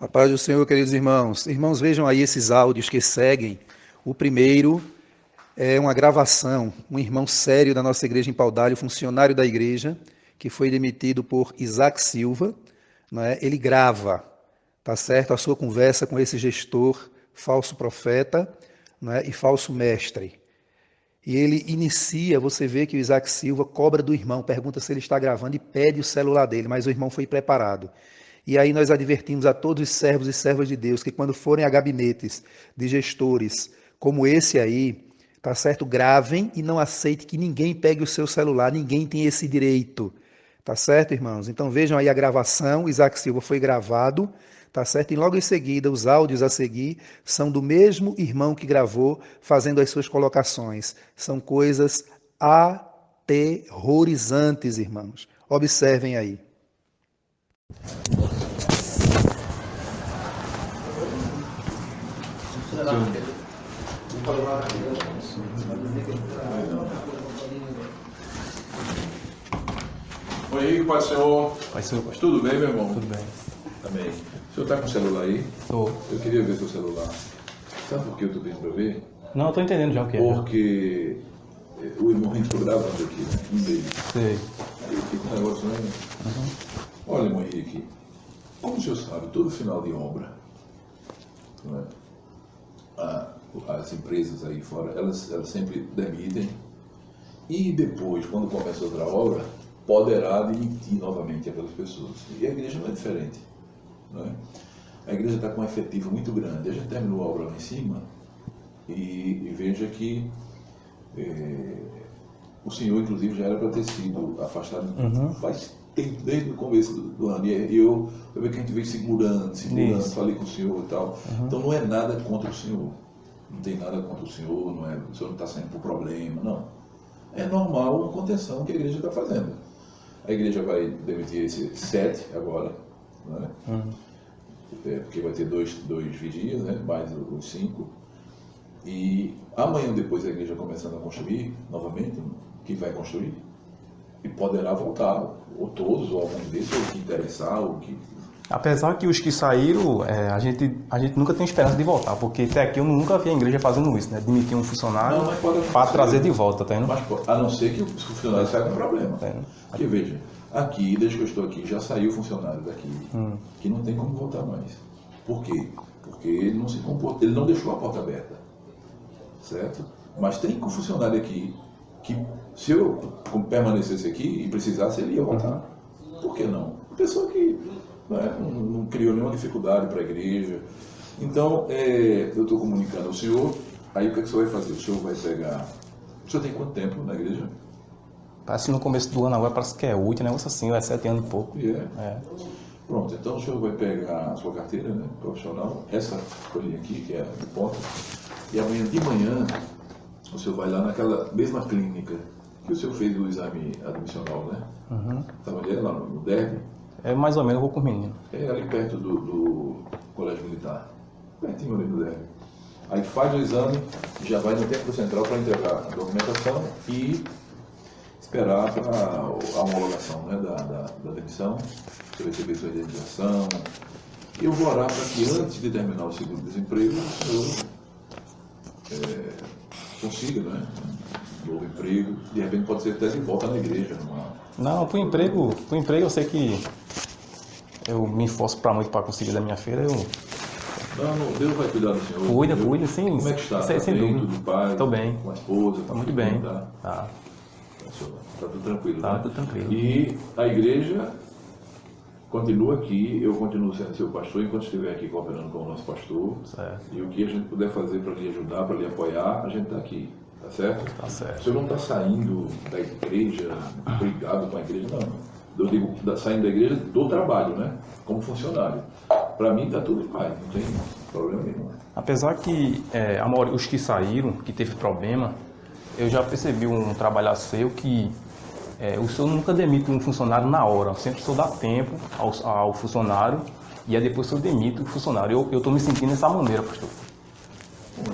A paz do Senhor, queridos irmãos. Irmãos, vejam aí esses áudios que seguem. O primeiro é uma gravação, um irmão sério da nossa igreja em Paudalho, funcionário da igreja, que foi demitido por Isaac Silva. Né? Ele grava, tá certo, a sua conversa com esse gestor, falso profeta né? e falso mestre. E ele inicia, você vê que o Isaac Silva cobra do irmão, pergunta se ele está gravando e pede o celular dele, mas o irmão foi preparado. E aí nós advertimos a todos os servos e servas de Deus que quando forem a gabinetes de gestores como esse aí, tá certo? Gravem e não aceite que ninguém pegue o seu celular, ninguém tem esse direito. Tá certo, irmãos? Então vejam aí a gravação, Isaac Silva foi gravado, tá certo? E logo em seguida, os áudios a seguir são do mesmo irmão que gravou, fazendo as suas colocações. São coisas aterrorizantes, irmãos. Observem aí. Oi, Henrique, Pai Senhor. Pai Senhor. Tudo bem, meu irmão? Tudo bem. Amém. O senhor está com o celular aí? Tô. Eu queria ver seu celular. Sabe por que eu estou pedindo para ver? Não, eu tô entendendo já o que é. Porque eh, o irmão Henrique ficou gravando aqui, né? Um deles. Sei. Aí com um negócio, né? Olha, irmão Henrique, como o senhor sabe, todo final de obra, não é? A- as empresas aí fora, elas, elas sempre demitem e depois, quando começa outra obra, poderá demitir novamente aquelas pessoas. E a igreja não é diferente. Não é? A igreja está com um efetivo muito grande. A gente terminou a obra lá em cima e, e veja que eh, o senhor, inclusive, já era para ter sido afastado Uhum. faz tempo, desde o começo do, do ano. E eu, eu vejo que a gente veio segurando, segurando, Isso. falei com o senhor e tal. Uhum. Então não é nada contra o senhor. Não tem nada contra o senhor, não é, o senhor não está saindo por problema, não. É normal uma contenção que a igreja está fazendo. A igreja vai demitir esses sete agora, né? Uhum. É, porque vai ter dois, dois vigias, né? mais os cinco. E amanhã depois a igreja começando a construir novamente, que vai construir, e poderá voltar, ou todos, ou alguns desses, ou o que interessar, ou o que. Apesar que os que saíram, é, a, gente, a gente nunca tem esperança de voltar, porque até aqui eu nunca vi a igreja fazendo isso, né? Demitir um funcionário Não, para trazer de volta, tá indo? Mas, a não ser que o funcionário saia com problema. Tá? Porque veja, aqui, desde que eu estou aqui, já saiu funcionário daqui, Hum. que não tem como voltar mais. Por quê? Porque ele não se comportou, ele não deixou a porta aberta. Certo? Mas tem um funcionário aqui que, se eu permanecesse aqui e precisasse, ele ia voltar. Por que não? Uma pessoa que não, é, não- não criou nenhuma dificuldade para a igreja. Então, é, eu estou comunicando ao senhor, aí o que, é que o senhor vai fazer? O senhor vai pegar. O senhor tem quanto tempo na igreja? Parece que no começo do ano agora parece que é oito, negócio assim, ou é sete anos e pouco. E é. É. Pronto, então o senhor vai pegar a sua carteira né, profissional, essa folhinha aqui, que é a de ponta, e amanhã de manhã o senhor vai lá naquela mesma clínica que o senhor fez o exame admissional, né? Uhum. Sabe onde é? Lá no DERB. É mais ou menos, eu vou com o menino. É ali perto do, do Colégio Militar. Pertinho ali do DERB. Aí faz o exame, já vai no tempo central para entregar a documentação e esperar para a homologação né, da, da, da demissão, você receber sua indenização. E eu vou orar para que antes de terminar o segundo desemprego, o senhor é, consiga né, novo emprego. De repente pode ser até de volta na igreja. Numa... Não, pro emprego, pro emprego eu sei que eu me esforço para muito para conseguir da minha feira, eu Não, não, Deus vai cuidar do senhor. entendeu? cuido, sim. Como é que está? Tá sem bem, dúvida. tudo paz? Tô bem. Com a esposa? Tá muito bem. Tá, Tá. tá tudo tranquilo. Tá né? tudo tranquilo. E a igreja continua aqui, eu continuo sendo seu pastor enquanto estiver aqui cooperando com o nosso pastor. Certo. E o que a gente puder fazer para lhe ajudar, para lhe apoiar, a gente está aqui. Tá certo? Tá O certo. senhor não está saindo da igreja, brigado com a igreja, não. Eu digo, saindo da igreja do trabalho, né? Como funcionário. Para mim está tudo em paz, não tem problema nenhum. Apesar que é, a maioria, os que saíram, que teve problema, eu já percebi um trabalhar seu que é, o senhor nunca demite um funcionário na hora, sempre o senhor dá tempo ao, ao funcionário e aí depois o senhor demite o funcionário. Eu estou me sentindo dessa maneira, pastor.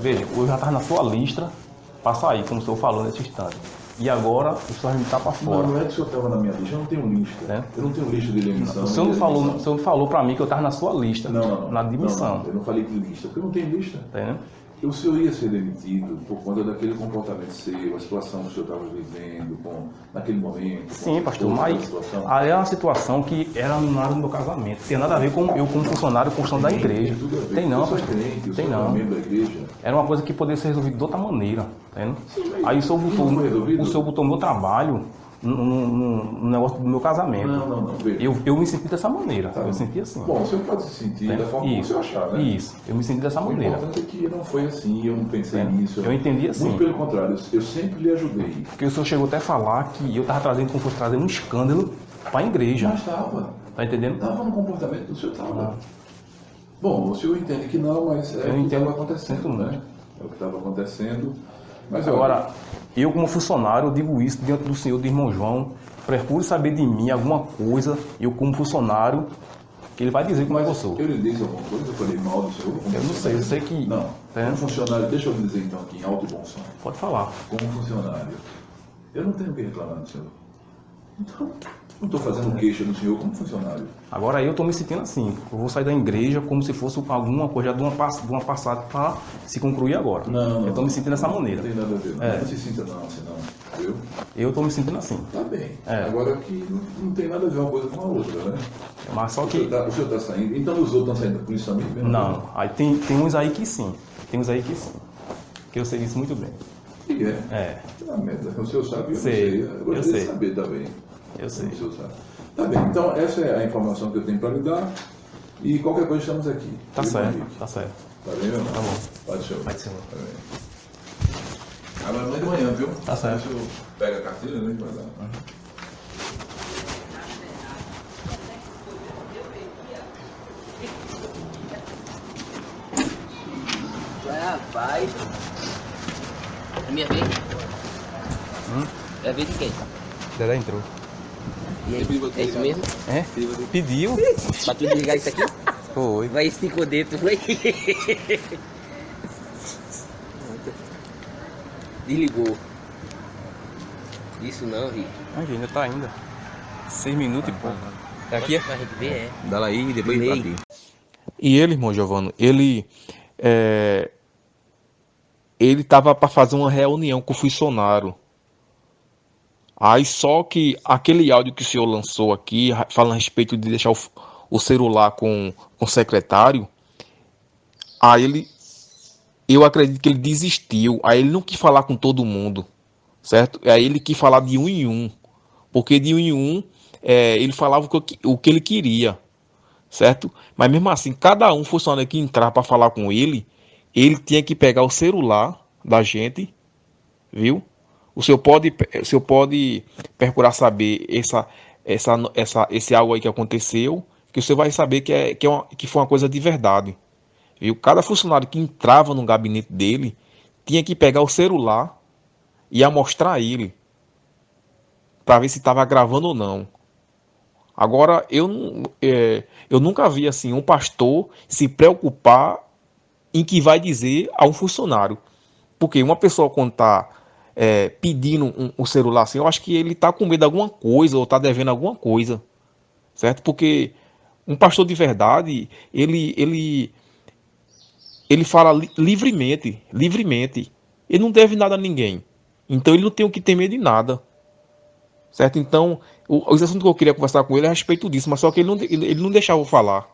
Veja, eu já estava na sua lista para sair, como o senhor falou nesse instante. e agora o senhor me tá para fora. Não, não é que o senhor estava na minha lista, eu não tenho lista. É? Eu não tenho lista de demissão. O senhor não falou, o senhor não falou para mim que eu estava na sua lista, Não, na demissão. Não, eu não falei de lista, porque eu não tenho lista. Tá entendendo? O senhor ia ser demitido por conta daquele comportamento seu, a situação que o senhor estava vivendo, com, naquele momento. Sim, pastor, mas a situação. aí é uma situação que era na hora do meu casamento. Tem nada a ver com eu como funcionário construção da igreja. Tem. Tem não, pastor. crente, Tem não. Era uma coisa que poderia ser resolvida de outra maneira, tá mas Aí o senhor botou, o senhor botou meu trabalho no, negócio do meu casamento. Não, não, não. Veja. Eu, eu me senti dessa maneira. Tá. eu senti assim. Bom, o senhor pode se sentir da forma como o Isso, senhor achar, né? Isso, eu me senti dessa O maneira. importante é que não foi assim, eu não pensei É, nisso. eu entendi assim. Muito pelo contrário, eu- sempre lhe ajudei. Porque o senhor chegou até a falar que eu estava trazendo como fosse um escândalo para a igreja. Mas estava. Tá entendendo? Estava no comportamento do senhor estava. Bom, o senhor entende que não, mas é Eu o que estava acontecendo, né? É o que estava acontecendo. Mas Agora, eu como funcionário, eu digo isso diante do senhor, do irmão João, procure saber de mim alguma coisa, eu como funcionário, que ele vai dizer como é que eu sou. eu lhe disse alguma coisa, eu falei mal do senhor? Eu não sei, eu sei que- Não, É. como funcionário, deixa eu lhe dizer então aqui, em alto e bom som. Pode falar. Como funcionário, eu não tenho o que reclamar do senhor. Então, não estou fazendo queixa do senhor como funcionário. Agora eu estou me sentindo assim, eu vou sair da igreja como se fosse alguma coisa de uma, de uma passada para se concluir agora. Não, não. Eu estou me sentindo dessa maneira. Não tem nada a ver. Não, É. não se sinta não, assim não. Viu? Eu estou me sentindo assim. Tá bem. É. Agora que não, não tem nada a ver uma coisa com a outra, né? Mas só O que. senhor está saindo. Então os outros estão saindo da polícia também? mesmo? Não, aí tem, tem uns aí que sim. Tem uns aí que sim. Que eu sei disso muito bem. Que é? É, Ah, merda. O senhor sabe, eu Sei, sei. Eu gostaria eu de sei. saber também. Eu sei. Tá bem. Então essa é a informação que eu tenho para lhe dar. E qualquer coisa estamos aqui. Tá certo, Henrique? tá certo. Tá bem, meu irmão? Tá bom. Pode ser. Pode ser. Tá bem. Agora amanhã de manhã, viu? Tá certo. Deixa eu pegar a carteira, né? vai dar. Rapaz. É minha vez? É a vez de quem? Dedé entrou. E aí, é isso mesmo? É? Pediu? Pra tu desligar isso aqui? Foi. Vai esticou dentro, foi? Desligou. Isso não, Rick. Aqui, ainda tá ainda. Seis minutos e pouco. É aqui, é? Ver, é. Dá lá aí e depois pra. E ele, irmão Giovano, ele é, ele tava para fazer uma reunião com o funcionário. Aí só que aquele áudio que o senhor lançou aqui, falando a respeito de deixar o, o celular com, com o secretário, aí ele, eu acredito que ele desistiu. Aí ele não quis falar com todo mundo, certo? Aí ele quis falar de um em um, porque de um em um é, ele falava o que- o que ele queria certo? Mas mesmo assim, cada um funcionário que entrar para falar com ele, ele tinha que pegar o celular da gente, viu? O senhor pode, o senhor pode procurar saber essa, essa, essa, esse algo aí que aconteceu, que você vai saber que, é, que, é uma, que foi uma coisa de verdade, viu? Cada funcionário que entrava no gabinete dele tinha que pegar o celular e amostrar a ele para ver se estava gravando ou não. Agora, eu, é, eu nunca vi assim um pastor se preocupar em que vai dizer a um funcionário. Porque uma pessoa está pedindo um, um celular assim, eu acho que ele está com medo de alguma coisa ou está devendo alguma coisa. Certo? Porque um pastor de verdade, ele, ele, ele fala li- livremente, livremente. Ele não deve nada a ninguém. Então ele não tem o que temer de nada. Certo? Então, o, os assuntos que eu queria conversar com ele é a respeito disso, mas só que ele não, ele, ele não deixava eu falar.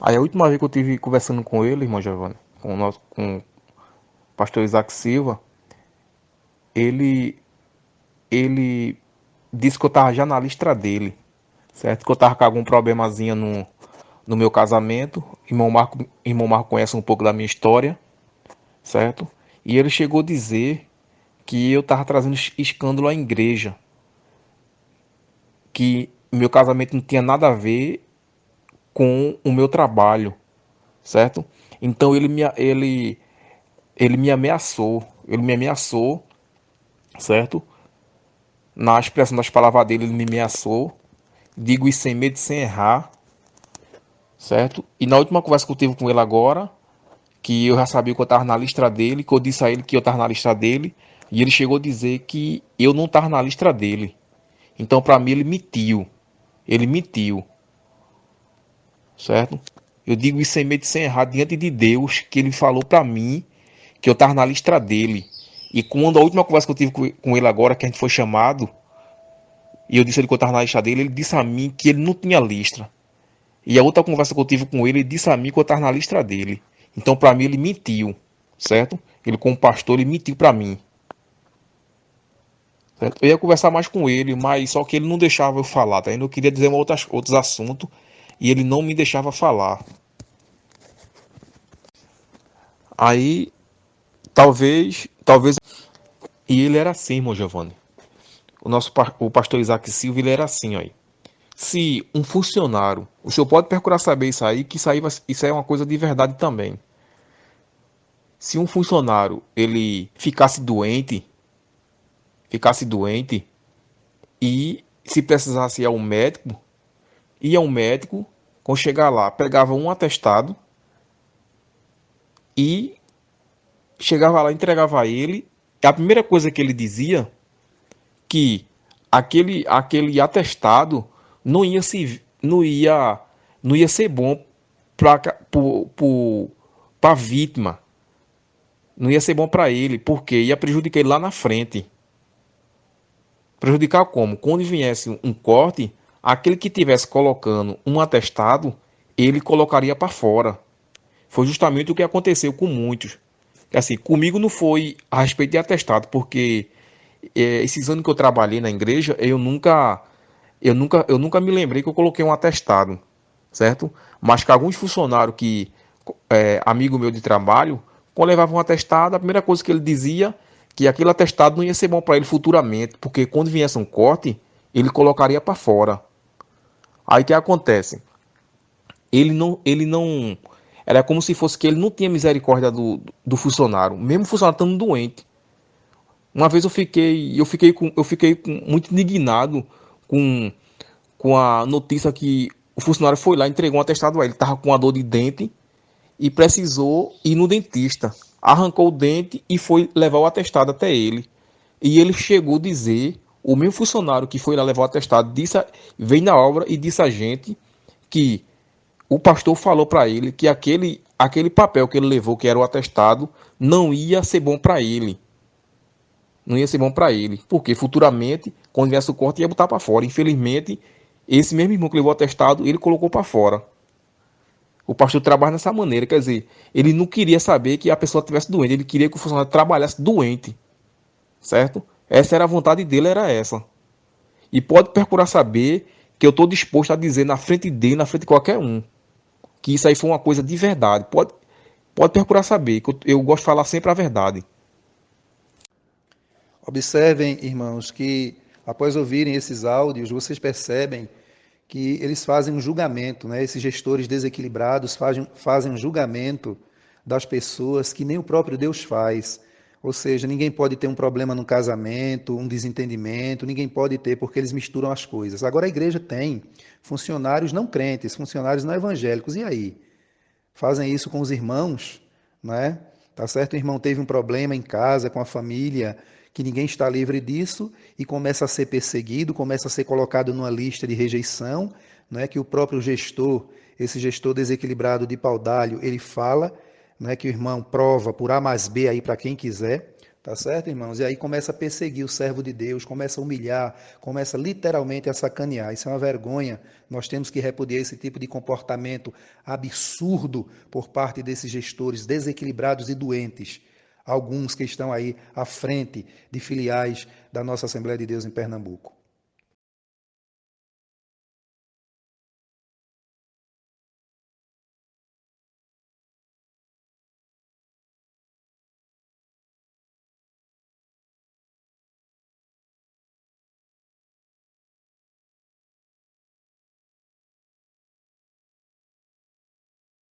Aí a última vez que eu tive conversando com ele, irmão Giovanni, com o nosso com o pastor Isaac Silva, ele ele disse que eu tava já na lista dele, certo? Que eu tava com algum problemazinho no, no meu casamento. Irmão Marco, irmão Marco conhece um pouco da minha história, certo? E ele chegou a dizer que eu tava trazendo es- escândalo à igreja. Que meu casamento não tinha nada a ver com o meu trabalho, certo? Então ele me, ele, ele me ameaçou, ele me ameaçou, certo? Na expressão das palavras dele, ele me ameaçou. Digo isso sem medo, sem errar, certo? E na última conversa que eu tive com ele agora, que eu já sabia que eu estava na lista dele, que eu disse a ele que eu estava na lista dele, E ele chegou a dizer que eu não estava na lista dele. Então, para mim, ele mentiu. Ele mentiu. Certo? Eu digo isso sem medo de ser errado diante de Deus, que ele falou para mim que eu estava na lista dele. E quando a última conversa que eu tive com ele agora, que a gente foi chamado, e eu disse ele que eu estava na lista dele, ele disse a mim que ele não tinha lista. E a outra conversa que eu tive com ele, ele disse a mim que eu estava na lista dele. Então, para mim, ele mentiu, certo? Ele, como pastor, ele mentiu para mim. Certo? Eu ia conversar mais com ele, mas só que ele não deixava eu falar, tá? Eu queria dizer outras, outros assuntos e ele não me deixava falar. Aí, talvez, talvez. E ele era assim, irmão Giovanni. O nosso o pastor Isaac Silva, ele era assim, aí. Se um funcionário, o senhor pode procurar saber isso aí, que isso aí, isso aí é uma coisa de verdade também. Se um funcionário ele ficasse doente, ficasse doente e se precisasse ir ao médico, ia ao médico, quando chegar lá, pegava um atestado e chegava lá, entregava a ele. A primeira coisa que ele dizia que aquele aquele atestado não ia se não ia não ia ser bom para a vítima. Não ia ser bom para ele, porque ia prejudicar ele lá na frente. Prejudicar como? Quando viesse um corte, aquele que tivesse colocando um atestado, ele colocaria para fora. Foi justamente o que aconteceu com muitos. Assim, comigo não foi a respeito de atestado, porque é, esses anos que eu trabalhei na igreja, eu nunca, eu nunca, eu nunca me lembrei que eu coloquei um atestado, certo? Mas que alguns funcionários que, é, amigo meu de trabalho, quando levavam um atestado, a primeira coisa que ele dizia que aquele atestado não ia ser bom para ele futuramente, porque quando viesse um corte, ele colocaria para fora. Aí que acontece? Ele não, ele não, era como se fosse que ele não tinha misericórdia do, do funcionário, mesmo o funcionário estando doente. Uma vez eu fiquei, eu fiquei, com, eu fiquei com, muito indignado com, com a notícia que o funcionário foi lá, entregou um atestado a ele, estava com uma dor de dente e precisou ir no dentista arrancou o dente e foi levar o atestado até ele. E ele chegou a dizer, o meu funcionário que foi lá levar o atestado, disse, veio na obra e disse a gente que o pastor falou para ele que aquele, aquele papel que ele levou, que era o atestado, não ia ser bom para ele. Não ia ser bom para ele. Porque futuramente, quando viesse o corte, ia botar para fora. Infelizmente, esse mesmo irmão que levou o atestado, ele colocou para fora. O pastor trabalha dessa maneira, quer dizer, ele não queria saber que a pessoa estivesse doente, ele queria que o funcionário trabalhasse doente, certo? Essa era a vontade dele, era essa. E pode procurar saber que eu estou disposto a dizer na frente dele, na frente de qualquer um, que isso aí foi uma coisa de verdade. Pode, pode procurar saber, que eu, eu gosto de falar sempre a verdade. Observem, irmãos, que após ouvirem esses áudios, vocês percebem que eles fazem um julgamento, né? esses gestores desequilibrados fazem, fazem um julgamento das pessoas que nem o próprio Deus faz. Ou seja, ninguém pode ter um problema no casamento, um desentendimento, ninguém pode ter, porque eles misturam as coisas. Agora a igreja tem funcionários não crentes, funcionários não evangélicos, e aí? Fazem isso com os irmãos, né? Tá certo? O irmão teve um problema em casa, com a família, que ninguém está livre disso e começa a ser perseguido, começa a ser colocado numa lista de rejeição, não é que o próprio gestor, esse gestor desequilibrado de paudalho, ele fala, não é que o irmão prova por A mais B aí para quem quiser, tá certo, irmãos? E aí começa a perseguir o servo de Deus, começa a humilhar, começa literalmente a sacanear. Isso é uma vergonha. Nós temos que repudiar esse tipo de comportamento absurdo por parte desses gestores desequilibrados e doentes alguns que estão aí à frente de filiais da nossa Assembleia de Deus em Pernambuco.